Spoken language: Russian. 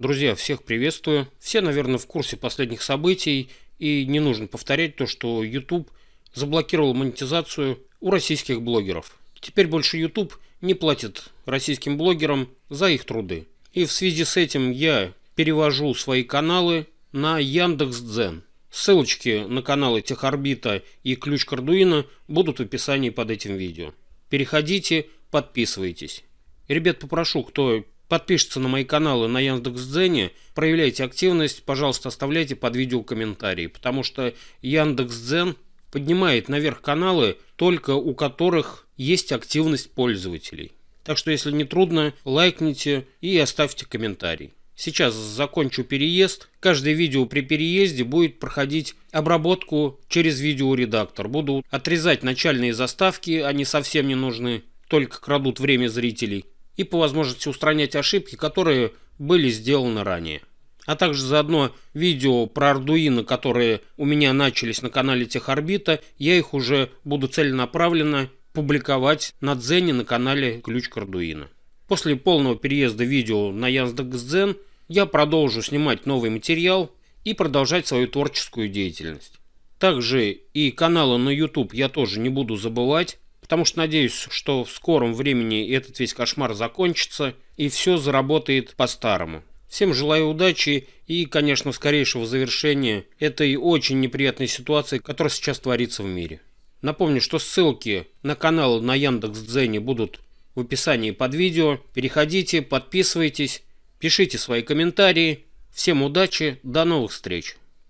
Друзья, всех приветствую. Все, наверное, в курсе последних событий, и не нужно повторять то, что YouTube заблокировал монетизацию у российских блогеров. Теперь больше YouTube не платит российским блогерам за их труды. И в связи с этим я перевожу свои каналы на Яндекс.Дзен. Ссылочки на каналы Техорбита и Ключ Кардуина будут в описании под этим видео. Переходите, подписывайтесь. Ребят, попрошу, кто подпишется на мои каналы на Яндекс.Дзене, проявляйте активность, пожалуйста, оставляйте под видео комментарии, потому что Яндекс.Дзен поднимает наверх каналы, только у которых есть активность пользователей. Так что, если не трудно, лайкните и оставьте комментарий. Сейчас закончу переезд. Каждое видео при переезде будет проходить обработку через видеоредактор. Буду отрезать начальные заставки, они совсем не нужны, только крадут время зрителей и по возможности устранять ошибки, которые были сделаны ранее. А также заодно видео про Arduino, которые у меня начались на канале Техорбита, я их уже буду целенаправленно публиковать на Дзене на канале Ключ к Arduino. После полного переезда видео на Яндекс.Дзен я продолжу снимать новый материал и продолжать свою творческую деятельность. Также и каналы на YouTube я тоже не буду забывать потому что надеюсь, что в скором времени этот весь кошмар закончится и все заработает по-старому. Всем желаю удачи и, конечно, скорейшего завершения этой очень неприятной ситуации, которая сейчас творится в мире. Напомню, что ссылки на канал на Яндекс.Дзене будут в описании под видео. Переходите, подписывайтесь, пишите свои комментарии. Всем удачи, до новых встреч!